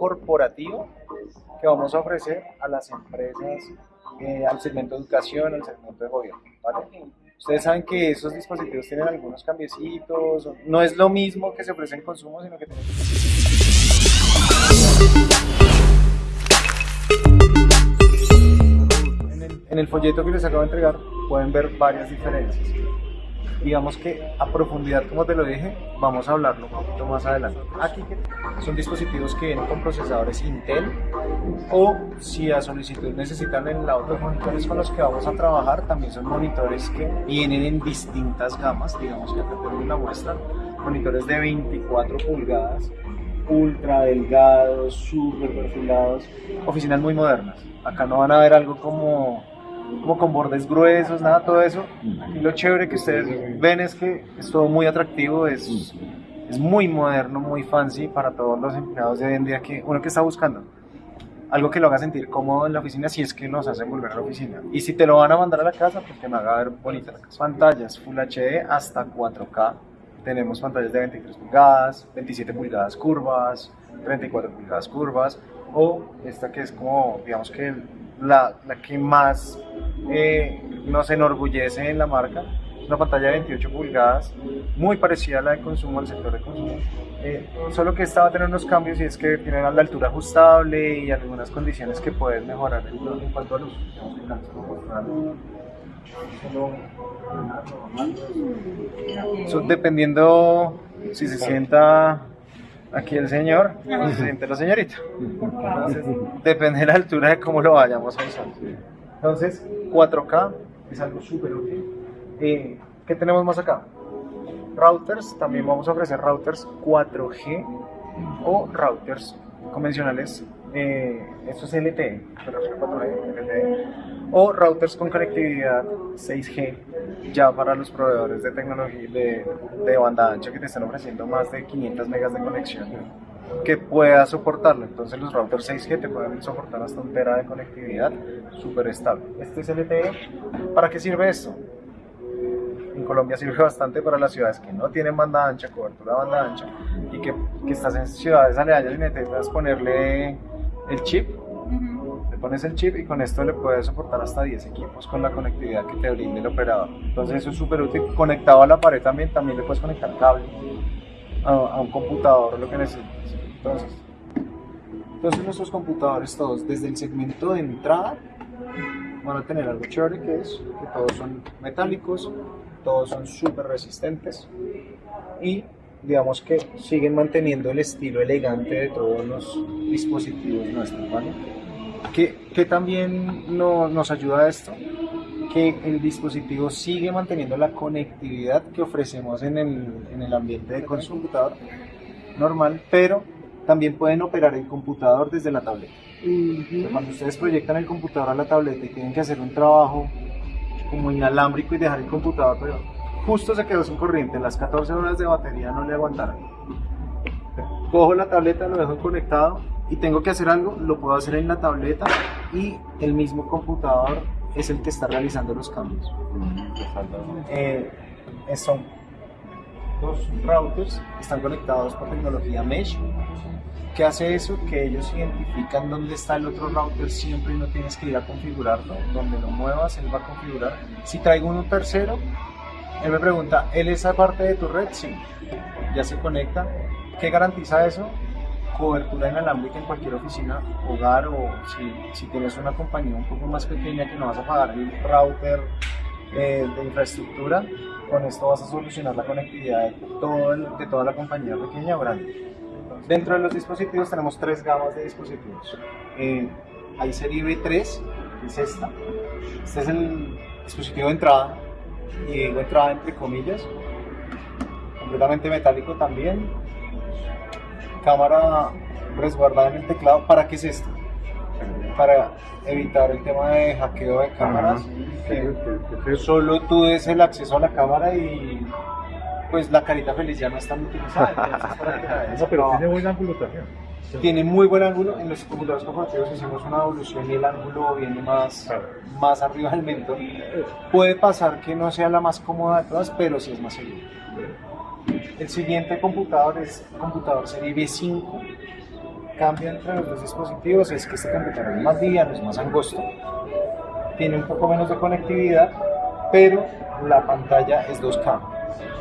corporativo que vamos a ofrecer a las empresas, eh, al segmento de educación, al segmento de gobierno. ¿vale? Ustedes saben que esos dispositivos tienen algunos cambiecitos, no es lo mismo que se ofrece en consumo, sino que tienen... En el, en el folleto que les acabo de entregar pueden ver varias diferencias digamos que a profundidad, como te lo dije, vamos a hablarlo un poquito más adelante. Aquí son dispositivos que vienen con procesadores Intel o si a solicitud necesitan en la otros monitores con los que vamos a trabajar, también son monitores que vienen en distintas gamas, digamos que acá tenemos la muestra, monitores de 24 pulgadas, ultra delgados, super perfilados, oficinas muy modernas. Acá no van a ver algo como como con bordes gruesos, nada, todo eso. Y lo chévere que ustedes ven es que es todo muy atractivo, es, es muy moderno, muy fancy para todos los empleados de hoy en día que uno que está buscando. Algo que lo haga sentir cómodo en la oficina si es que nos hacen volver a la oficina. Y si te lo van a mandar a la casa, pues que me haga ver bonita la casa. Pantallas Full HD hasta 4K. Tenemos pantallas de 23 pulgadas, 27 pulgadas curvas, 34 pulgadas curvas, o esta que es como, digamos que la, la que más eh, nos enorgullece en la marca. Una pantalla de 28 pulgadas, muy parecida a la de consumo, al sector de consumo. Eh, solo que esta va a tener unos cambios y es que tiene la altura ajustable y algunas condiciones que pueden mejorar en, cuanto a luz. dependiendo si se sienta aquí el señor o se siente la señorita. depende de la altura de cómo lo vayamos a usar. Entonces, 4K es algo súper útil. Eh, ¿Qué tenemos más acá? Routers, también vamos a ofrecer routers 4G o routers convencionales, eh, esto es LTE, 4G, LTE, o routers con conectividad 6G, ya para los proveedores de tecnología de, de banda ancha que te están ofreciendo más de 500 megas de conexión que pueda soportarlo. Entonces los routers 6G te pueden soportar hasta un tera de conectividad súper estable. Este es LTE. ¿Para qué sirve esto? En Colombia sirve bastante para las ciudades que no tienen banda ancha, cobertura de banda ancha, y que, que estás en ciudades aledañas y necesitas ponerle el chip. Le pones el chip y con esto le puedes soportar hasta 10 equipos con la conectividad que te brinde el operador. Entonces eso es súper útil. Conectado a la pared también, también le puedes conectar cable a, un computador, lo que necesites. Entonces, entonces nuestros computadores todos, desde el segmento de entrada, van a tener algo chévere que es que todos son metálicos, todos son súper resistentes y digamos que siguen manteniendo el estilo elegante de todos los dispositivos nuestros, ¿vale? ¿Qué, también no, nos ayuda a esto? Que el dispositivo sigue manteniendo la conectividad que ofrecemos en el, en el ambiente de computador normal, pero también pueden operar el computador desde la tableta. Cuando ustedes proyectan el computador a la tableta y tienen que hacer un trabajo como inalámbrico y dejar el computador, pero justo se quedó sin corriente, las 14 horas de batería no le aguantaron. Cojo la tableta, lo dejo conectado y tengo que hacer algo, lo puedo hacer en la tableta y el mismo computador es el que está realizando los cambios. Eh, son dos routers están conectados por tecnología mesh. ¿Qué hace eso? Que ellos identifican dónde está el otro router siempre y no tienes que ir a configurarlo. Donde lo muevas, él va a configurar. Si traigo uno tercero, él me pregunta, ¿él es parte de tu red? Sí. Ya se conecta. ¿Qué garantiza eso? Cobertura inalámbrica en cualquier oficina, hogar o si, si tienes una compañía un poco más pequeña que no vas a pagar el router eh, de infraestructura, con esto vas a solucionar la conectividad de, todo de toda la compañía pequeña o grande. Dentro de los dispositivos tenemos tres gamas de dispositivos. Eh, hay serie B3, es esta. Este es el dispositivo de entrada, y digo entrada entre comillas, completamente metálico también. Cámara resguardada en el teclado. ¿Para qué es esto? Para evitar el tema de hackeo de cámaras. Que solo tú des el acceso a la cámara y pues la carita feliz ya no está muy utilizada. pero tiene buen ángulo también. Tiene muy buen ángulo. En los computadores corporativos hicimos una evolución y el ángulo viene más, más arriba del mentón. Puede pasar que no sea la más cómoda de todas, pero sí es más seguro. El siguiente computador es computador serie B5 cambio entre los dos dispositivos es que este computador es más liviano, es más angosto, tiene un poco menos de conectividad, pero la pantalla es 2K.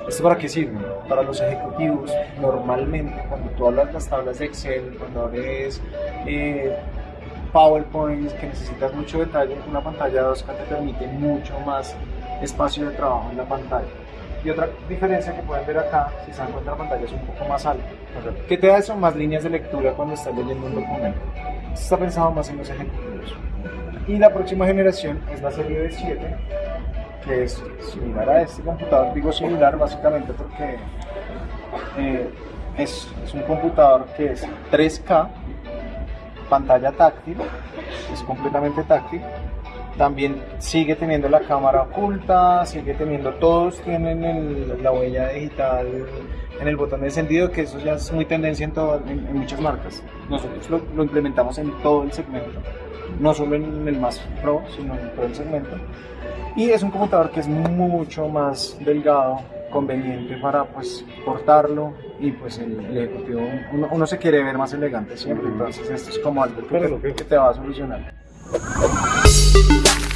¿Esto para qué sirve? Para los ejecutivos, normalmente cuando tú hablas las tablas de Excel, cuando abres eh, PowerPoint, que necesitas mucho detalle, una pantalla 2K te permite mucho más espacio de trabajo en la pantalla. Y otra diferencia que pueden ver acá, si se dan cuenta la pantalla es un poco más alta. ¿Qué te da eso? Más líneas de lectura cuando estás leyendo un documento. Esto está pensado más en los ejecutivos. Y la próxima generación es la serie de 7, que es similar a este computador. Digo similar básicamente porque eh, es, es un computador que es 3K, pantalla táctil, es completamente táctil. También sigue teniendo la cámara oculta, sigue teniendo, todos tienen el- la huella digital en el botón de encendido, que eso ya es muy tendencia en, todo- en- en muchas marcas. Nosotros lo, lo implementamos en todo el segmento, no solo en el más pro, sino en todo el segmento. Y es un computador que es mucho más delgado, conveniente para pues portarlo y pues el, el ejecutivo, uno, uno se quiere ver más elegante siempre, entonces esto es como algo que, te- que te va a solucionar. Thank you.